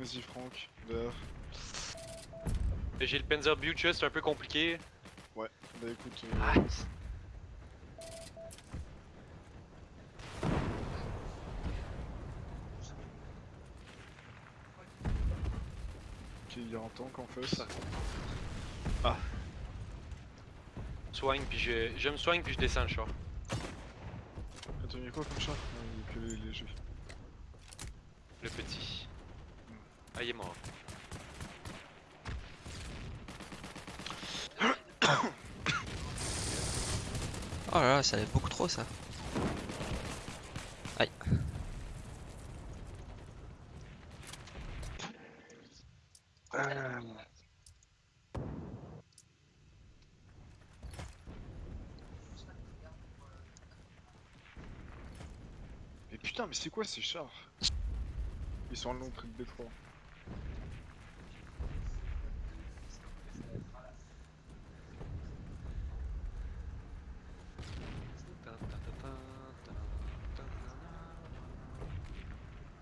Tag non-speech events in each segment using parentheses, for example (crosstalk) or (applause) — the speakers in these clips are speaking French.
Vas-y Franck, dehors. J'ai le Panzer Butcher, c'est un peu compliqué. Bah écoute, euh, Ah, ok, il y a un tank en face. soigne, puis je, je me soigne, puis je descends le char. Attends, il y a quoi comme char? Ah, il y a que les légers. Le petit. Ah, il est mort. (coughs) Oh là là, ça allait beaucoup trop ça. Aïe. Mais putain, mais c'est quoi ces chars? Ils sont à l'entrée de détroit.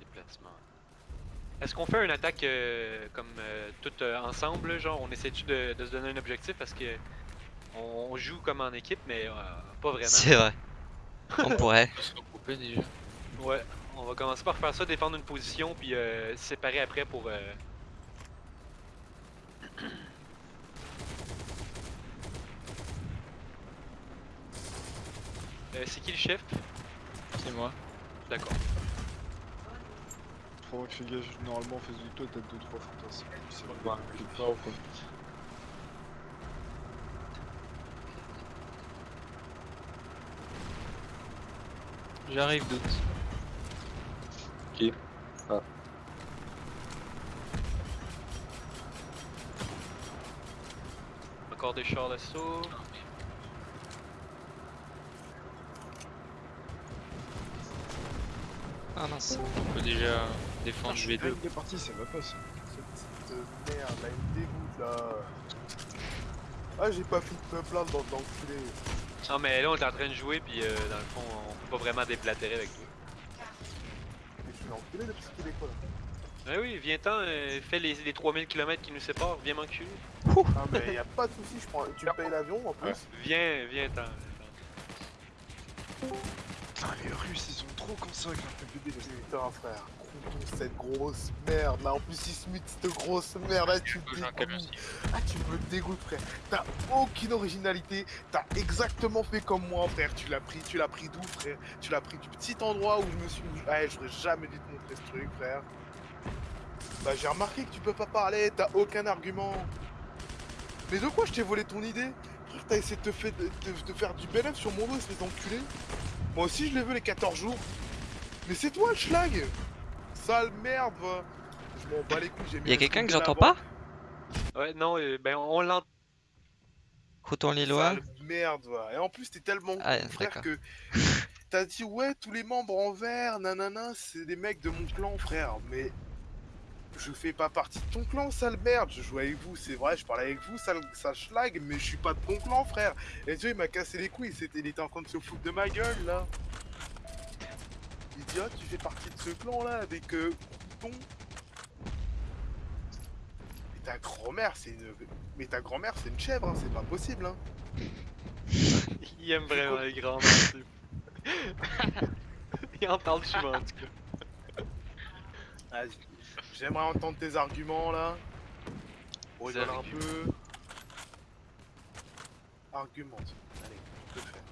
Déplacement. Est-ce qu'on fait une attaque euh, comme euh, tout euh, ensemble, genre on essaie de, de se donner un objectif parce que on joue comme en équipe mais euh, pas vraiment. C'est vrai. (laughs) On pourrait. Déjà. Ouais, on va commencer par faire ça, défendre une position puis euh, se séparer après pour. euh, (clears throat) Euh, c'est qui le chef? C'est moi. D'accord. Franck, fais gaffe, normalement en face de toi t'as 2-3 fantasmes. C'est je pas ou quoi. J'arrive doute. Ok. Encore des chars d'assaut. Ah mince. On peut déjà défendre je suis V2. dingue des parties, ça va pas ça. Cette petite merde, là, il me dégoûte là. Ah, j'ai pas fait de me plaindre dans l'enculé. Non mais là on est en train de jouer puis euh, dans le fond on peut pas vraiment déblatérer avec toi. Suis l'enculé de petit québécois là. Ah oui, viens-t'en, euh, fais les, les 3000 km qui nous séparent, viens m'enculer. Ah, mais y'a pas de soucis, je prends... tu me payes l'avion en plus. Viens, viens-t'en. Putain, les Russes ils sont trop consacrés un PPD là. Putain, frère, cette grosse merde là. En plus, il se mute cette grosse merde là, tu me dégoûtes. Ah, tu me dégoûtes, frère. T'as aucune originalité. T'as exactement fait comme moi, frère. Tu l'as pris, tu l'as pris d'où, frère? Tu l'as pris du petit endroit où je me suis. Ah, j'aurais jamais dû te montrer ce truc, frère. Bah, j'ai remarqué que tu peux pas parler. T'as aucun argument. Mais de quoi je t'ai volé ton idée? Frère, t'as essayé de te, fait- de, de- de faire du bel sur mon dos, espèce d'enculé. Moi aussi, je l'ai vu les 14 jours. Mais c'est toi le schlag Sale merde, va. Je m'en bats les couilles, j'ai mis Y'a quelqu'un que j'entends pas Ouais, non, euh, ben on l'entend. Crouton Lillois Sale merde, va. Et en plus, t'es tellement Ah, frère, que t'as dit, ouais, tous les membres en vert, nanana, c'est des mecs de mon clan, frère. Mais je fais pas partie de ton clan, sale merde. Je joue avec vous, c'est vrai, je parle avec vous, sale, sale schlag, mais je suis pas de ton clan, frère. Et tu vois, il m'a cassé les couilles, c'était, il était en train de se foutre de ma gueule, là. Il dit, ah, tu fais partie de ce clan-là, avec euh. Mais ta grand-mère, c'est une... Mais ta grand-mère, c'est une chèvre, hein, c'est pas possible, hein. (laughs) Il aime vraiment les grands. (laughs) Il en parle souvent en tout cas. Vas-y. J'aimerais entendre tes arguments là. Rigole un peu. Argumente. Allez, le faire?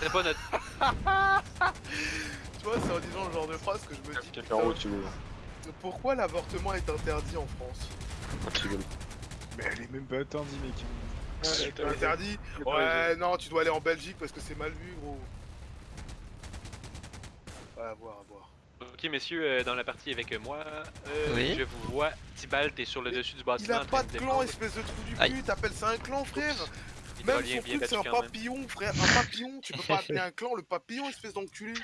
C'est pas notre. Tu vois, c'est en disant le genre de phrase que je me dis. Quelqu'un en haut, putain, tu veux. Pourquoi l'avortement est interdit en France? Veux. Mais elle est même pas interdite, mec. C'est interdit Ouais, non, tu dois aller en Belgique parce que c'est mal vu, gros. Ouais, à voir, à voir. Ok, messieurs, euh, dans la partie avec moi, euh, Oui. je vous vois. Tibalt, t'es sur le dessus du Il bâtiment. a en train pas de clan, espèce de trou du cul, t'appelles ça un clan, frère Il Même son truc, c'est un papillon, frère. Un papillon, tu peux pas appeler un clan le papillon, espèce d'enculé.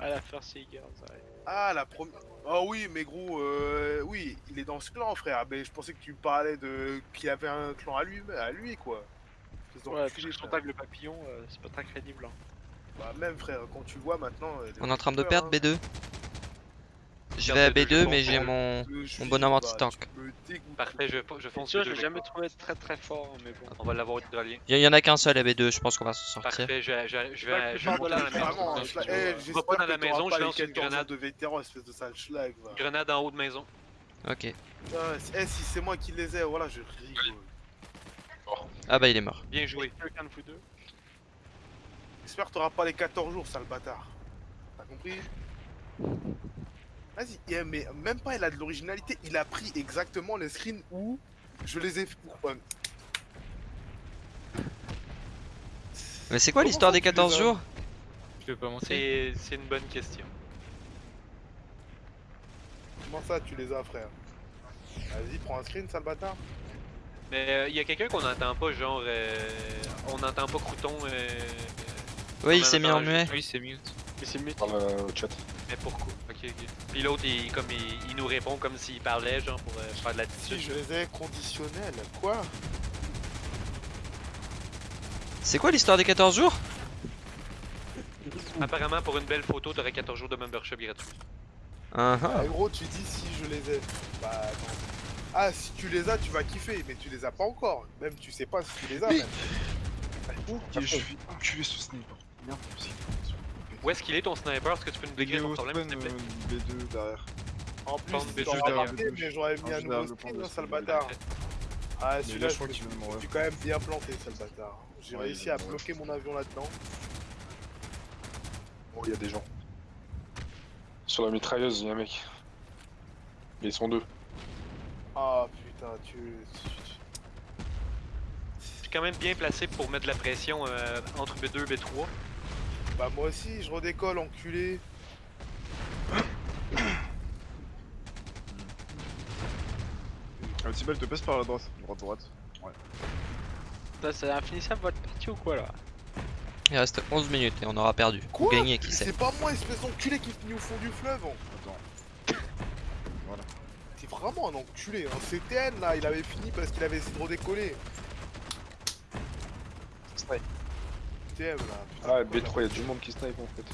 Ah, la First. Ah, la première. Ah oui, mais gros, euh, oui, il est dans ce clan, frère. Mais je pensais que tu me parlais de qu'il avait un clan à lui, à lui quoi. Ouais, tag le papillon, euh, c'est pas très crédible. Hein. Bah, même frère, quand tu vois maintenant. On est en train de perdre hein. B2. Je vais à B2, B2 je mais j'ai mon... Mon suis- bon bah, anti-tank. Parfait, je, je fonce Je l'ai jamais trouvé très très fort, mais bon. On va l'avoir hydraulien. Il y en a qu'un seul à B2, je pense qu'on va s'en sortir. Parfait, je, je, vais, je vais de monter la maison. Je eh, pas dans la maison, je lance une 14 ans grenade. de vétéran, espèce de sale schlag. va. Grenade en haut de maison. Ok. Ah, si- eh, si c'est moi qui les ai, voilà, je rigole. Ah bah il est mort. Bien joué. De J'espère que t'auras pas les 14 jours, sale bâtard. T'as compris? Vas-y, mais même pas il a de l'originalité, il a pris exactement les screens où je les ai fait pour. euh, Mais c'est quoi l'histoire des tu les 14 as jours Je vais pas monter. C'est une bonne question. Comment ça tu les as, frère Vas-y, prends un screen, sale bâtard. Mais il y a quelqu'un qu'on n'entend pas, genre. euh, on n'entend pas Crouton. euh, Oui il s'est mis en muet. Oui, c'est mute. Mais c'est mute. Dans le chat. Mais pourquoi? Ok, ok. Puis l'autre, il, comme il, il nous répond comme s'il parlait, genre, pour euh, faire de Si l'attitude. je les ai conditionnels, quoi? C'est quoi l'histoire des 14 jours? Apparemment, pour une belle photo, t'aurais 14 jours de membership gratuit. Ah ah. Ah, gros, tu dis si je les ai. Bah, non. Ah, si tu les as, tu vas kiffer, mais tu les as pas encore. Même tu sais pas si tu les as, Mais- même. Ok, je suis enculé ce sniper. Bien possible. Où est-ce qu'il est ton sniper? Est-ce que tu peux nous décrire ton au problème, s'il te plaît? Euh, B2 derrière. En plus, Bande si de t'auras juste derrière mais j'aurais mis Ah, un nouveau skin, sale bâtard. Ah, celui-là, là, je suis quand même bien planté, sale bâtard. J'ai réussi à bloquer mon avion là-dedans. Oh, il y a des gens. Sur la mitrailleuse, il y a un mec. Mais ils sont deux. Ah putain, tu. tu- Je suis quand même bien placé pour mettre de la pression euh, entre B2 et B3. Bah, moi aussi, je redécolle, enculé. Un petit bel te pèse par la droite. Droite, droite. Là, c'est infinissable votre partie ou quoi là Il reste 11 minutes et on aura perdu. Ou Quoi gagné qui sait. C'est pas moi, espèce d'enculé qui finit au fond du fleuve. hein. Attends. T'es vraiment un enculé. Hein. CTN là, il avait fini parce qu'il avait essayé de redécoller. TM là. putain, Ah, pourquoi B3, il y a du monde qui snipe en fait.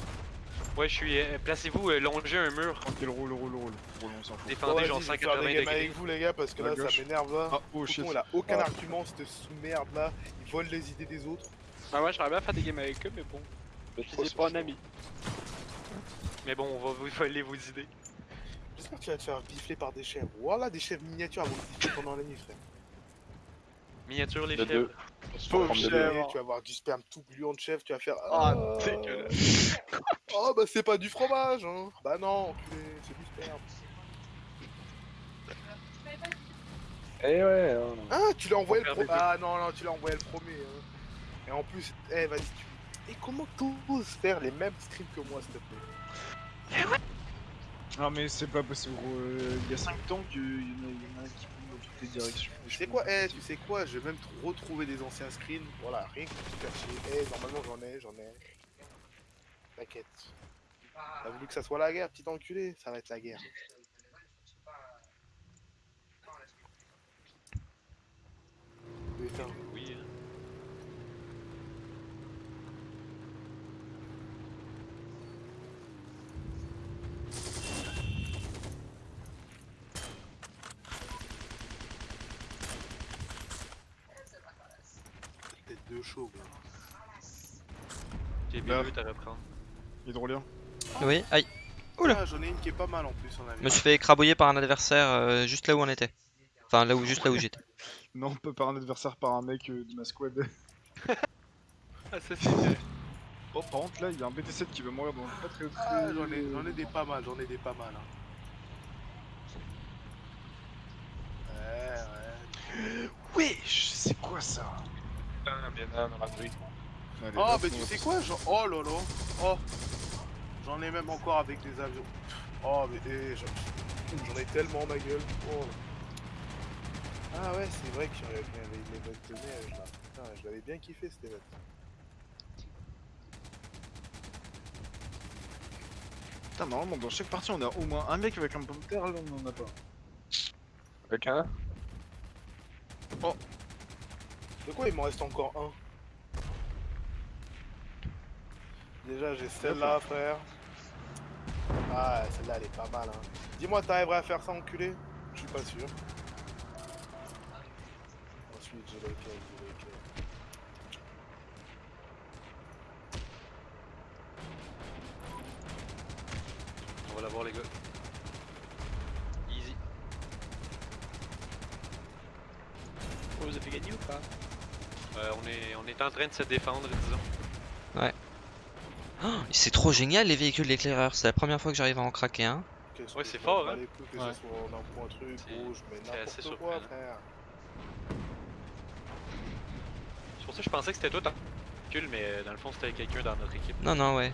Ouais, je suis. euh, Placez-vous, euh, longez un mur. Tranquille, roule, roule, roule. Roule, on s'en fout. Défendez genre je vais faire 180 des games degrés. avec vous les gars parce que À là gauche. ça m'énerve là. Ah, oh shit. Il a aucun Ah. argument, cette sous-merde là. Il vole les idées des autres. Bah, moi j'aimerais bien faire des games avec eux, mais bon, je B3, les ai c'est pas chaud. ami. Mais bon, on va vous voler vos idées. J'espère que tu vas te faire bifler par des chèvres. Voilà des chèvres miniatures avant de bifler pendant la nuit frère. Miniature, les. Pauvre chèvre, deux. tu vas avoir du sperme tout gluant de chèvre, tu vas faire Ah, dégueulasse. (laughs) Oh bah c'est pas du fromage hein Bah non, c'est du sperme. Eh ouais, hein. Ah, tu l'as envoyé le deux. Ah non, non, tu l'as envoyé le premier. hein. Et en plus, eh vas-y, tu... Et comment t'oses faire les mêmes streams que moi, s'il te plaît? Non, mais c'est pas possible, gros. euh, Il y a 5 tanks, il y, en a- qui dans toutes les directions. et Tu je sais quoi, eh, tu sais quoi, je vais même retrouver des anciens screens. Voilà, rien que pour chier. Eh, normalement j'en ai, j'en ai. T'inquiète. T'as voulu que ça soit la guerre, petit enculé Ça va être la guerre. Putain. Oui. hein. Tête de chaud, là. J'ai Là. B2 à reprendre. Hydrolien. Oui, aïe. Oula. Ah, j'en ai une qui est pas mal en plus en Je ami. me suis fait écrabouiller par un adversaire euh, juste là où on était. Enfin là où juste là où j'étais. (laughs) Non, pas par un adversaire, par un mec euh, de ma squad. (laughs) Ah, ça c'est vrai. Oh, par contre, là, il y a un BT7 qui va mourir dans pas très très. Ah, j'en ai, j'en ai des pas mal, j'en ai des pas mal. Hein. Ouais, ouais. Wesh, c'est quoi ça? Bien Oh, mais tu sais quoi genre... Oh là là Oh J'en ai même encore avec des avions. Oh, mais eh, j'en j'en ai tellement ma gueule. Oh. Ah ouais, c'est vrai que j'avais les l'événement de neige là. Putain, je l'avais bien kiffé cet événement. Putain, normalement, dans chaque partie, on a au moins un mec avec un pomme de terre, là, on en a pas. Avec un De quoi il m'en reste encore un? Déjà j'ai celle-là frère. Ah celle-là elle est pas mal hein. Dis-moi t'arriverais à faire ça enculé? Je suis pas sûr. Ensuite j'ai laquelle, j'ai. On va la voir les gars. Easy. Oh, vous avez gagné ou pas? Euh, on, est, on est en train de se défendre, disons. Oh, c'est trop génial les véhicules d'éclaireurs. C'est la première fois que j'arrive à en craquer un. Ouais, c'est fort, hein. Que Ouais. ce soit en un point truc, C'est- rouge, mais c'est assez n'importe quoi surprenant. frère. C'est pour ça que je pensais que c'était toi ton véhicule, mais euh, dans le fond c'était quelqu'un dans notre équipe. Non, non, ouais.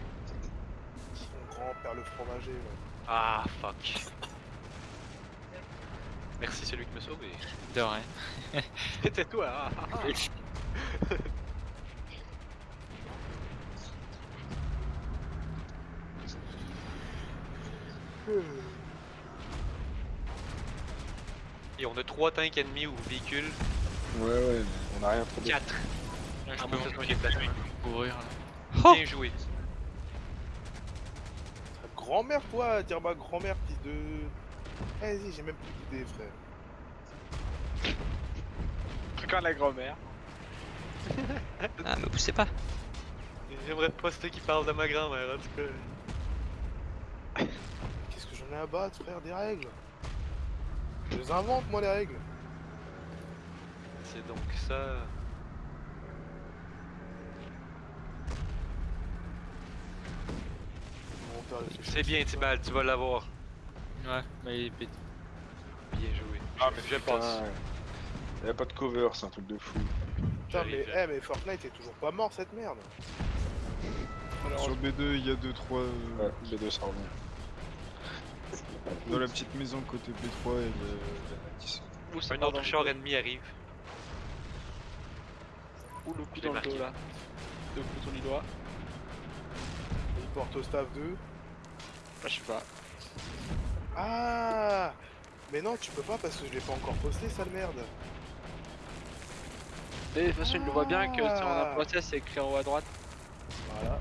Son grand-père le fromager. ouais. Ah, fuck. Merci celui qui m'a sauvé. De rien. C'était toi. (laughs) Et on a trois tanks ennemis ou véhicules. Ouais, ouais, on a rien trouvé. 4. Là, Ah, je moi, peux ça, c'est un déplacement. courir là. Oh Bien joué. Grand-mère toi, dire ma grand-mère fils de... Vas-y j'ai même plus d'idées frère. Quand la grand-mère? Ah, me poussez pas. J'aimerais c'était qui parle de ma grand-mère en tout cas. Qu'est-ce que j'en ai à battre, frère, des règles? Je les invente, moi, les règles. C'est donc ça. Il C'est bien. Tibal, tu vas l'avoir. Ouais, mais il est. Bien joué. Ah, mais je passe. Y'a a pas de cover, c'est un truc de fou. Putain, mais, eh, mais Fortnite est toujours pas mort, cette merde. Sur B2, il y a 2-3. Ouais, les deux ça revient. Dans la petite maison côté B3 et le, ça Un autre dans le char ennemi arrive. Ou le coup dans le dos là. Deux boutons du doigt. Il porte au staff 2. Ah, je sais pas. Ah Mais non, tu peux pas parce que je l'ai pas encore posté, sale merde. De toute façon, il le voit bien que si on a Ah. un process, c'est écrit en haut à droite. Voilà.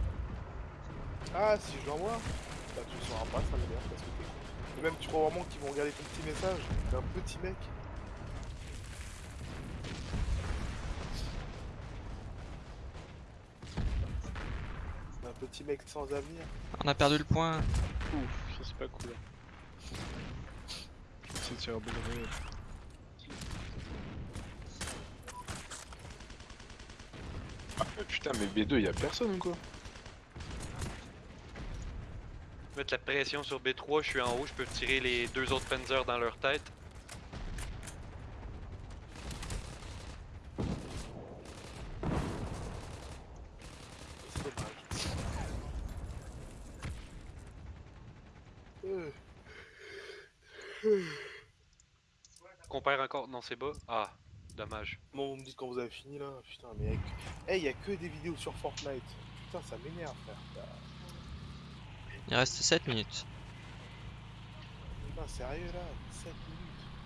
Ah, si je l'envoie Bah, tu le sauras pas, ça merde, parce que t'es con. Et même, tu crois vraiment qu'ils vont regarder ton petit message? T'es un petit mec. Un petit mec sans avenir. On a perdu le point. Ouf, ça c'est pas cool. C'est tir à Ah, mais putain, mais B2, y'a personne ou quoi Mettre la pression sur B3, je suis en haut, je peux tirer les deux autres Panzers dans leur tête. Qu'on perd encore. Non, c'est bas. Ah, dommage. Bon, vous me dites quand vous avez fini là Putain, mais y'a que... Eh, y a que des vidéos sur Fortnite. Putain, ça m'énerve, frère. Il reste 7 minutes. Putain, sérieux là? 7 minutes.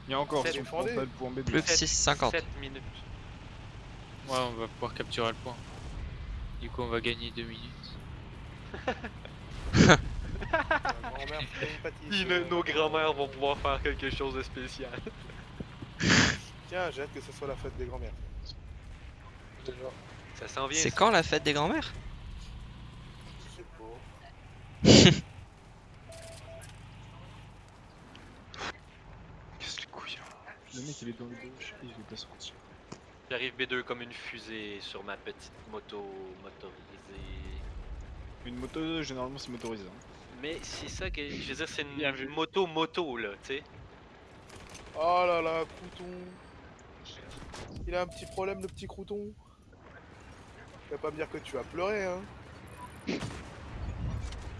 Il y a encore frontal pour B2. Plus que Sept- 6,50. 7 minutes. Ouais, on va pouvoir capturer le point. Du coup, on va gagner 2 minutes. (laughs) Nos grands-mères vont pouvoir faire quelque chose de spécial. (laughs) Tiens, j'ai hâte que ce soit la fête des grands-mères. Ça s'en vient. C'est quand la fête des grands-mères Je sais pas. Qu'est-ce les couilles hein. Le mec il est dans le gauche et il veut pas sortir. J'arrive B2 comme une fusée sur ma petite moto motorisée. Une moto, généralement c'est motorisé. hein. Mais c'est ça que. Je veux dire, c'est une vu. moto moto là, tu sais. Oh là là, crouton. Il a un petit problème, le petit crouton. Tu vas pas me dire que tu as pleuré, hein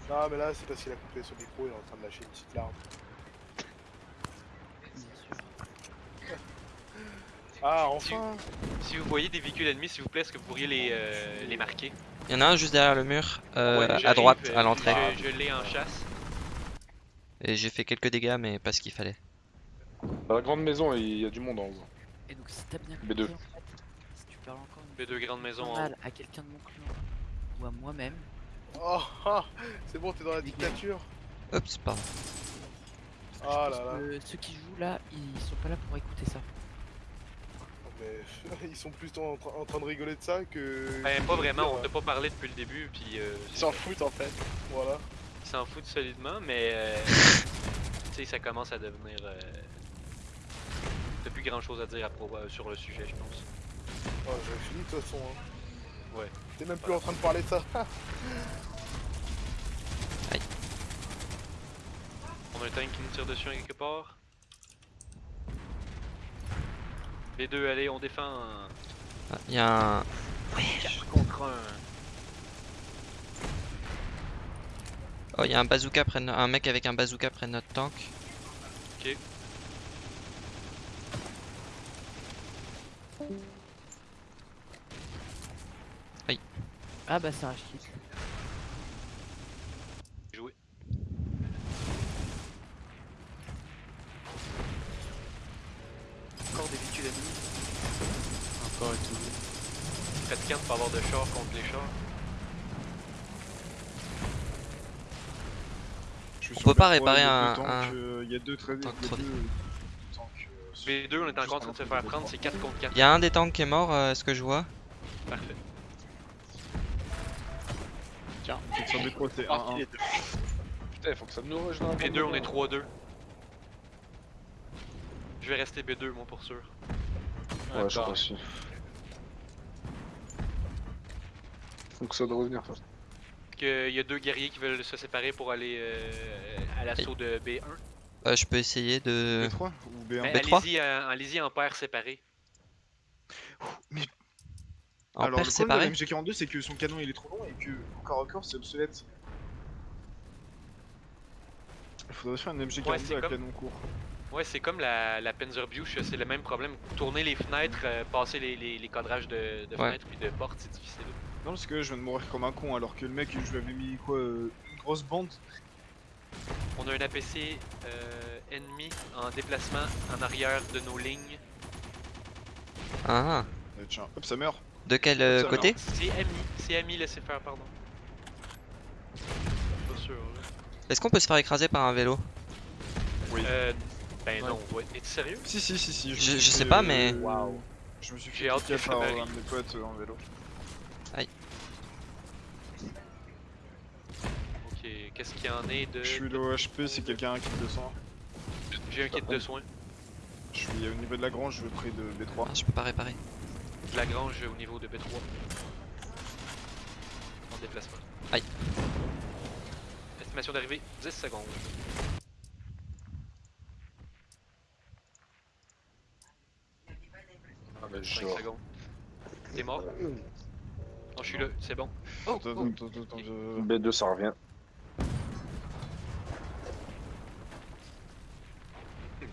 Non, mais là, c'est parce qu'il a coupé son micro, il est en train de lâcher une petite larme. (laughs) Ah, enfin Si vous voyez des véhicules ennemis, s'il vous plaît, est-ce que vous pourriez les, euh, les marquer? Il y en a un juste derrière le mur, euh, Ouais, à droite, euh, à l'entrée. Je, je l'ai en chasse. Et j'ai fait quelques dégâts, mais pas ce qu'il fallait. Dans la grande maison, il y a du monde en haut. Et donc si t'as bien B2. compris, en fait, si tu parles encore une B2 grande maison mal à quelqu'un de mon clan ou à moi-même, Oh, ah, c'est bon, t'es dans la dictature. Oups, pardon. Ah pense là là. que ceux qui jouent là, ils sont pas là pour écouter ça. Mais (laughs) ils sont plutôt en, tra- en train de rigoler de ça que. Que pas vraiment, on euh, t'a pas parlé depuis le début, puis euh, Ils s'en foutent en fait. Voilà. ils s'en foutent solidement, mais euh, (laughs) tu sais, ça commence à devenir. Euh... T'as plus grand chose à dire à euh, sur le sujet, je pense. Ouais, j'avais fini de toute façon. Hein. Ouais. T'es même plus en train de parler de ça. (laughs) On a un tank qui nous tire dessus quelque part. B2, allez, on défend. Ah, Il y a un... 4 contre 1. Oh, il y a un bazooka près de no- un mec avec un bazooka près de notre tank. Ah bah c'est un shit. Joué. Encore des véhicules ennemis. Encore et tout. Fatigant de pas avoir de char contre les chars. Je suis On peut pas B3, il y a réparer deux un- euh, Il y a deux très. Y tank a trop deux tanks. euh, B2, on est encore en train de se faire prendre, c'est 4 contre 4. Il y a un des tanks qui est mort, euh, ce que je vois? Parfait. B3, c'est Ah, 1-1. Putain, faut que ça nous rush dans la grande B2, on est maison. 3-2. Je vais rester B2, moi, pour sûr. Ouais, je crois aussi. Donc ça doit revenir. ça. Il y a deux guerriers qui veulent se séparer pour aller euh, à l'assaut de B1. Euh, je peux essayer de... B3 ou B1 Mais B3? allez-y euh, allez-y en paire séparée. En Alors le problème de la MG42 c'est que son canon il est trop long et que au corps à corps c'est obsolète. Il faudrait faire une MG42 Ouais, c'est à comme- canon court. Ouais, c'est comme la, la c'est le même problème. Tourner les fenêtres, euh, passer les, les, les cadrages de, de Ouais. fenêtres puis de portes, c'est difficile. Non parce que je viens de mourir comme un con alors que le mec je lui avais mis quoi euh, une grosse bande. On a un APC euh, ennemi en déplacement en arrière de nos lignes. Ah, Euh, tiens, hop ça meurt. De quel euh, côté C'est ami, c'est ami, laissez faire, pardon. Est-ce qu'on peut se faire écraser par un vélo Oui. Euh, ben Ouais. non, ouais. sérieux? Si si si si. Je- suis je sais pas, mais- euh, Waouh. Je me suis J'ai fait hâte par un de mes potes en vélo. Ok, qu'est-ce qu'il y en est de. Je suis le HP c'est quelqu'un qui me descend. J'ai un kit de soins. Je suis au niveau de la grange près de B3. Ah, Je peux pas réparer. De la grange au niveau de B3. En déplacement. Aïe. Estimation d'arrivée 10 secondes. Ah, mais 5 genre. secondes. T'es mort? Non, je suis là, c'est bon. Oh, Attends, oh. attends, attends, attends, je- B2 ça revient.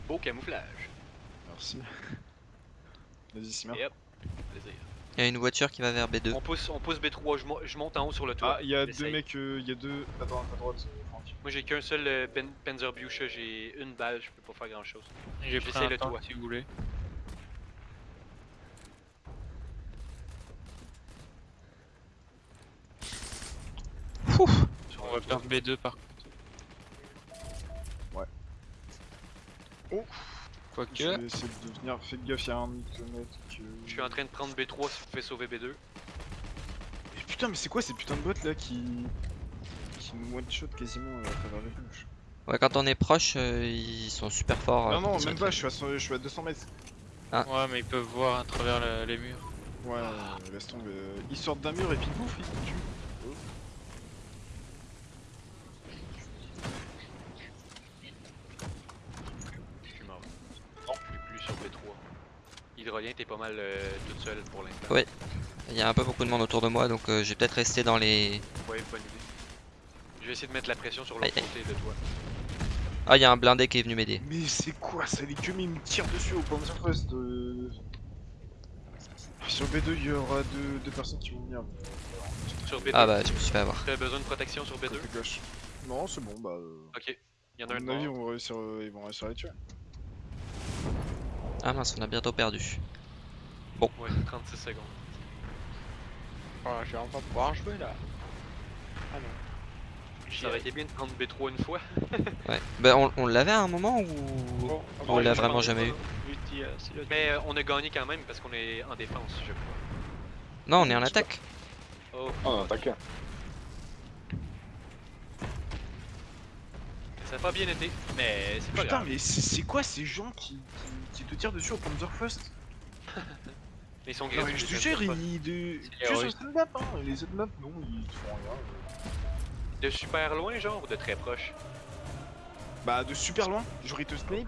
Beau camouflage. Merci. Vas-y Simon. Plaisir. Il y a une voiture qui va vers B2. On pousse, on pousse B3, je, mo- je monte en haut sur le toit. Ah, il y a deux mecs, euh, il y a deux. Attends, à droite, euh, Franck. Moi j'ai qu'un seul euh, Panzerbuche, j'ai une balle, je peux pas faire grand chose. J'ai pris J'essaie un le toit. si vous voulez. On va perdre B2 par contre. Ouais. Oh Je Quoique, vais essayer de venir. Faites gaffe, il y a un mythomètre que. Je suis en train de prendre B3 si vous pouvez sauver B2. Et putain, mais c'est quoi ces putains de bots là qui. qui nous one shot quasiment euh, à travers les bouches Ouais, quand on est proche, euh, ils sont super forts. euh, Non, non, pour tirer même pas, je suis, à, cent- je suis à 200 mètres. ouais, mais ils peuvent voir à travers le- les murs. Ouais, euh, laisse tomber. euh, Ils sortent d'un mur et puis pouf, ils te tuent. Je suis mort. Non, je suis plus sur B3. T'es pas mal euh, toute seule pour l'instant. Ouais. Il y a un peu beaucoup de monde autour de moi, donc euh, je vais peut-être rester dans les... Ouais, bonne idée. Je vais essayer de mettre la pression sur l'autre côté de toi. Ah, il y a un blindé qui est venu m'aider. Mais c'est quoi ça Les mais ils me tirent dessus au Panzerfest. Euh... Sur B2, il y aura deux, deux personnes qui vont venir. Sur B2, Ah bah, je me suis fait avoir. t'as besoin de protection sur B2 Côté gauche. Non, c'est bon, bah. euh, Ok. Il y en À a un mon de avis, mort. on va réussir, euh, ils vont réussir à les tuer. Ah mince, on a bientôt perdu. Ouais, 36 secondes. Oh, je vais enfin pouvoir jouer là. Ah non. Ça aurait été bien de prendre B3 une fois. (laughs) Ouais. Bah on, on l'avait à un moment ou... Bon, on ouais, l'a vraiment jamais eu? A- Mais euh, on a gagné quand même parce qu'on est en défense, je crois. Non, on est en attaque. Oh, Ah, on a ça a pas bien été, mais c'est pas Putain, grave. mais c'est quoi ces gens qui, qui, qui te tirent dessus au Panzerfaust (laughs) Mais ils sont mais je te jure, ils. De... Sur stand-up, hein. Les autres maps, non, ils te font rien. De super loin, genre, ou de très proche? Bah, de super loin, genre ils te snipe